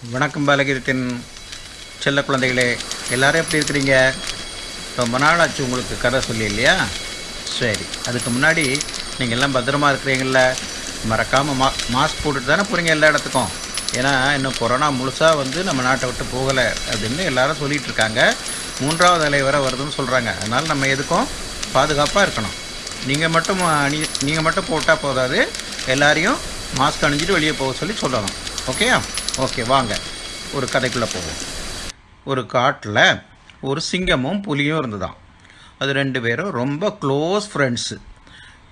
வணக்கம் பாலகீதத்தின் செல்ல குழந்தைகளே எல்லாரும் எப்படி இருக்கிறீங்க? ரொம்ப நாள் ஆச்சு உங்களுக்கு கதை சொல்லி இல்லையா? சரி அதுக்கு முன்னாடி நீங்கள் எல்லாம் பத்திரமா இருக்கிறீங்கள மறக்காமல் மா மாஸ்க் போட்டுட்டு தானே போகிறீங்க எல்லா இடத்துக்கும். ஏன்னா இன்னும் கொரோனா முழுசாக வந்து நம்ம நாட்டை விட்டு போகலை அப்படின்னு எல்லாரும் சொல்லிகிட்டு இருக்காங்க. மூன்றாவது அலை வர வருதுன்னு சொல்கிறாங்க அதனால் நம்ம எதுக்கும் பாதுகாப்பாக இருக்கணும். நீங்கள் மட்டும் அணி நீங்கள் மட்டும் போட்டால் போதாது. எல்லாரையும் மாஸ்க் அணிஞ்சிட்டு வெளியே போக சொல்லி சொல்லணும். ஓகேயா? ஓகே வாங்க. ஒரு கதைக்குள்ளே போவோம். ஒரு காட்டில் ஒரு சிங்கமும் புலியும் இருந்துதான். அது ரெண்டு பேரும் ரொம்ப க்ளோஸ் ஃப்ரெண்ட்ஸு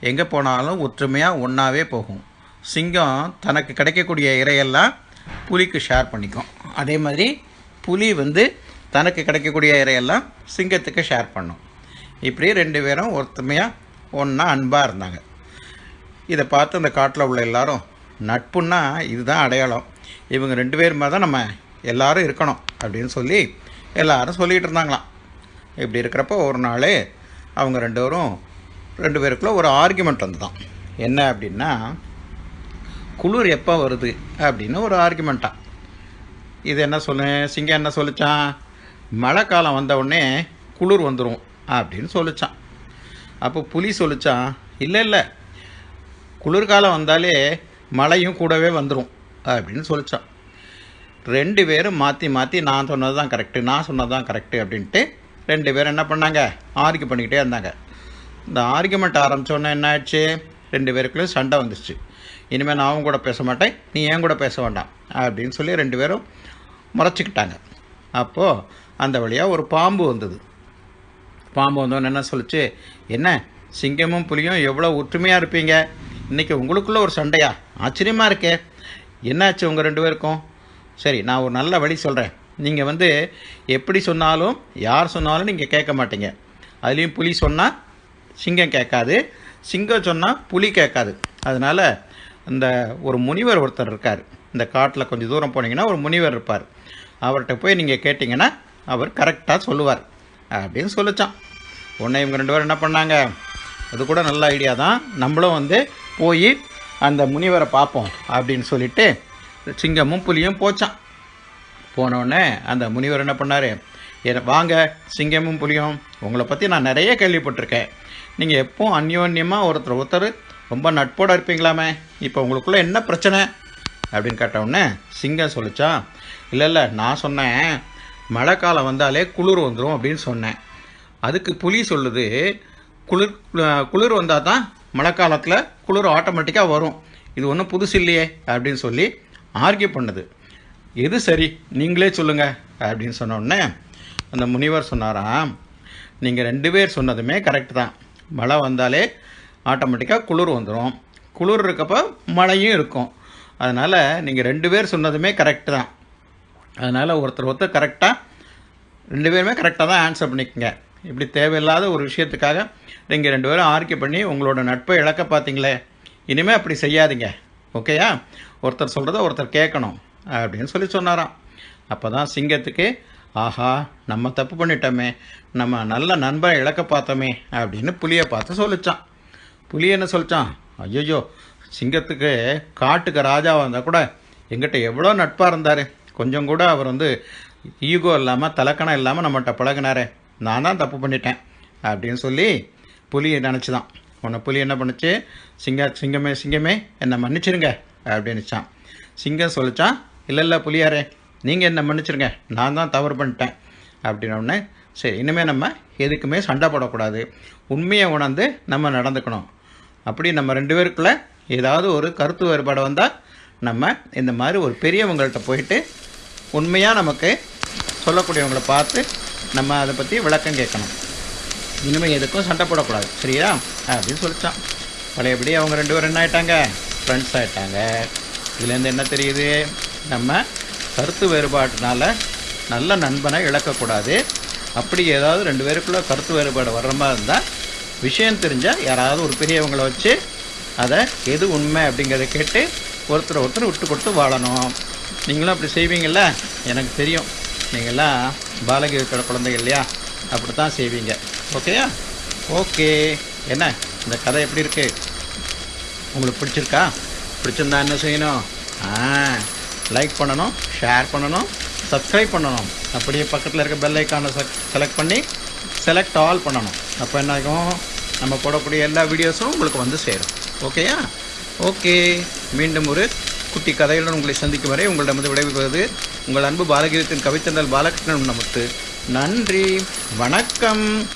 எங்கே போனாலும் ஒற்றுமையாக ஒன்றாவே போகும். சிங்கம் தனக்கு கிடைக்கக்கூடிய இரையெல்லாம் புலிக்கு ஷேர் பண்ணிக்கும். அதே மாதிரி புலி வந்து தனக்கு கிடைக்கக்கூடிய இரையெல்லாம் சிங்கத்துக்கு ஷேர் பண்ணும். இப்படி ரெண்டு பேரும் ஒற்றுமையாக ஒன்றா அன்பாக இருந்தாங்க. இதை பார்த்து அந்த காட்டில் உள்ள எல்லாரும் நட்புன்னா இதுதான் அடையாளம். இவங்க ரெண்டு பேருமே தான் நம்ம எல்லாரும் இருக்கணும் அப்படின்னு சொல்லி எல்லாரும் சொல்லிகிட்டு இருந்தாங்களாம். இப்படி இருக்கிறப்போ ஒரு நாள் அவங்க ரெண்டு பேரும் ரெண்டு பேருக்குள்ள ஒரு ஆர்குமெண்ட் வந்துதான். என்ன அப்படின்னா குளிர் எப்போ வருது அப்படின்னு ஒரு ஆர்குமெண்ட்டாக இது என்ன சொல்லு சிங்கம் என்ன சொல்லிச்சான் மழை காலம் வந்தவுடனே குளிர் வந்துடும் அப்படின்னு சொல்லிச்சான் அப்போ புலி சொல்லிச்சான் இல்லை இல்லை. குளிர்காலம் வந்தாலே மழையும் கூடவே வந்துடும் அப்படின்னு சொல்லித்தான் ரெண்டு பேரும் மாற்றி மாற்றி நான் சொன்னது தான் கரெக்டு நான் சொன்னது தான் கரெக்டு அப்படின்ட்டு ரெண்டு பேரும் என்ன பண்ணாங்க? ஆர்கியூ பண்ணிக்கிட்டே இருந்தாங்க. இந்த ஆர்கியூமெண்ட் ஆரம்பித்தோன்னே என்ன ஆயிடுச்சு ரெண்டு பேருக்குள்ளேயும் சண்டை வந்துச்சு. இனிமேல் நான் அவங்க கூட பேச மாட்டேன் நீ ஏன் கூட பேச வேண்டாம் அப்படின்னு சொல்லி ரெண்டு பேரும் முறைச்சிக்கிட்டாங்க. அப்போது அந்த வழியாக ஒரு பாம்பு வந்தது. பாம்பு வந்தோன்னு என்ன சொல்லிச்சு? என்ன சிங்கமும் புலியும் எவ்வளோ ஒற்றுமையாக இருப்பீங்க? இன்றைக்கி உங்களுக்குள்ளே ஒரு சண்டையா? ஆச்சரியமாக இருக்கே. என்னாச்சு உங்கள் ரெண்டு பேருக்கும்? சரி நான் ஒரு நல்ல வழி சொல்கிறேன் நீங்கள் வந்து எப்படி சொன்னாலும் யார் சொன்னாலும் நீங்கள் கேட்க மாட்டீங்க. அதுலேயும் புலி சொன்னால் சிங்கம் கேட்காது. சிங்கம் சொன்னால் புலி கேட்காது. அதனால் இந்த ஒரு முனிவர் ஒருத்தர் இருக்கார். இந்த காட்டில் கொஞ்சம் தூரம் போனீங்கன்னா ஒரு முனிவர் இருப்பார். அவர்கிட்ட போய் நீங்கள் கேட்டிங்கன்னா அவர் கரெக்டாக சொல்லுவார். அப்படின்னு சொல்லிச்சான். உடனே இவங்க ரெண்டு பேரும் என்ன பண்ணாங்க? அது கூட நல்ல ஐடியா தான். நம்மளும் வந்து போய் அந்த முனிவரை பார்ப்போம் அப்படின்னு சொல்லிட்டு சிங்கமும் புலியும் போச்சான். போனோடனே அந்த முனிவர் என்ன பண்ணார்? வாங்க சிங்கமும் புலியும் உங்களை பற்றி நான் நிறைய கேள்விப்பட்டிருக்கேன். நீங்கள் எப்போவும் அந்யோன்யமாக ஒருத்தர் ஒருத்தர் ரொம்ப நட்போடு இருப்பீங்களாமே இப்போ உங்களுக்குள்ளே என்ன பிரச்சனை? அப்படின்னு கேட்டவுடனே சிங்கம் சொல்லிச்சான் இல்லை இல்லை நான் சொன்னேன் மழை காலம் வந்தாலே குளிர் வந்துடும் அப்படின்னு சொன்னேன். அதுக்கு புலி சொல்லுது குளிர் குளிர் வந்தால் தான் மழை காலத்தில் குளிர் ஆட்டோமேட்டிக்காக வரும். இது ஒன்றும் புதுசு இல்லையே அப்படின்னு சொல்லி ஆர்கியூ பண்ணுது. எது சரி? நீங்களே சொல்லுங்கள் அப்படின்னு சொன்னோடனே அந்த முனிவர் சொன்னாராம் நீங்கள் ரெண்டு பேர் சொன்னதுமே கரெக்ட் தான். மழை வந்தாலே ஆட்டோமேட்டிக்காக குளிர் வந்துடும் குளிர் இருக்கப்போ மழையும் இருக்கும். அதனால் நீங்கள் ரெண்டு பேர் சொன்னதுமே கரெக்டு தான். அதனால் ஒருத்தர் ஒருத்தர் கரெக்டாக ரெண்டு பேருமே கரெக்டாக தான் ஆன்சர் பண்ணிக்கோங்க. இப்படி தேவையில்லாத ஒரு விஷயத்துக்காக நீங்கள் ரெண்டு பேரும் ஆர்கியூ பண்ணி உங்களோட நட்பை இழக்க பார்த்தீங்களே இனிமேல் அப்படி செய்யாதீங்க. ஓகேயா ஒருத்தர் சொல்கிறத ஒருத்தர் கேட்கணும் அப்படின்னு சொல்லி சொன்னாராம். அப்போ தான் சிங்கத்துக்கு ஆஹா நம்ம தப்பு பண்ணிட்டோமே நம்ம நல்ல நண்பரை இழக்க பார்த்தோமே அப்படின்னு புலியை பார்த்து சொல்லிச்சான். புலி என்ன சொல்லிச்சான்? ஐயோ சிங்கத்துக்கு காட்டுக்கு ராஜாவாக இருந்தால் கூட எங்கிட்ட எவ்வளோ நட்பாக இருந்தார். கொஞ்சம் கூட அவர் வந்து ஈகோ இல்லாமல் தலக்கணம் இல்லாமல் நம்மகிட்ட பழகினாரே. நான் தான் தப்பு பண்ணிட்டேன் அப்படின்னு சொல்லி புலி நினச்சிதான். உன்னை புலி என்ன பண்ணுச்சு? சிங்க சிங்கமே சிங்கமே என்னை மன்னிச்சிருங்க அப்படின்னுச்சான். சிங்கம் சொல்லிச்சான் இல்லை இல்லை புலியாரே நீங்கள் என்ன மன்னிச்சிருங்க நான் தான் தவறு பண்ணிட்டேன். அப்படின்னோடனே சரி இனிமேல் நம்ம எதுக்குமே சண்டை போடக்கூடாது. உண்மையை உணர்ந்து நம்ம நடந்துக்கணும். அப்படி நம்ம ரெண்டு பேருக்குள்ளே ஏதாவது ஒரு கருத்து வேறுபாடு வந்தால் நம்ம இந்த மாதிரி ஒரு பெரியவங்கள்ட்ட போயிட்டு உண்மையாக நமக்கு சொல்லக்கூடியவங்கள பார்த்து நம்ம அதை பற்றி விளக்கம் கேட்கணும். இனிமேல் எதுக்கும் சண்டை போடக்கூடாது. சரியா? அப்படின்னு சொல்லித்தான் பழையபடி அவங்க ரெண்டு பேரும் என்ன ஆகிட்டாங்க ஃப்ரெண்ட்ஸ் ஆகிட்டாங்க இதுலேருந்து என்ன தெரியுது? நம்ம கருத்து வேறுபாட்டினால நல்ல நண்பனை இழக்கக்கூடாது. அப்படி ஏதாவது ரெண்டு பேருக்குள்ளே கருத்து வேறுபாடு வர்ற மாதிரி இருந்தால் விஷயம் தெரிஞ்சால் யாராவது ஒரு பெரியவங்களை வச்சு அதை எது உண்மை அப்படிங்கிறத கேட்டு ஒருத்தர் ஒருத்தர் விட்டு கொடுத்து வாழணும். நீங்களும் அப்படி செய்வீங்கள்ல எனக்கு தெரியும். நீங்கள்லாம் பாலகி இருக்கிற குழந்தைங்க இல்லையா? அப்படி தான் செய்வீங்க. ஓகேயா ஓகே என்ன? இந்த கதை எப்படி இருக்குது உங்களுக்கு பிடிச்சிருக்கா? பிடிச்சிருந்தா என்ன செய்யணும்? ஆ லைக் பண்ணணும் ஷேர் பண்ணணும் சப்ஸ்கிரைப் பண்ணணும். அப்படியே பக்கத்தில் இருக்க பெல் ஐக்கானை செலக்ட் பண்ணி செலக்ட் ஆல் பண்ணணும். அப்போ என்ன ஆகும்? நம்ம போடக்கூடிய எல்லா வீடியோஸும் உங்களுக்கு வந்து சேரும். ஓகேயா ஓகே மீண்டும் ஒரு குட்டி கதையுடன் உங்களை சந்திக்கும் வரை உங்களிடம் விடைபெறுவது உங்கள் அன்பு பாலகிரத்தின் கவித்தந்தல் பாலகிருஷ்ணன் நமக்கு நன்றி. வணக்கம்.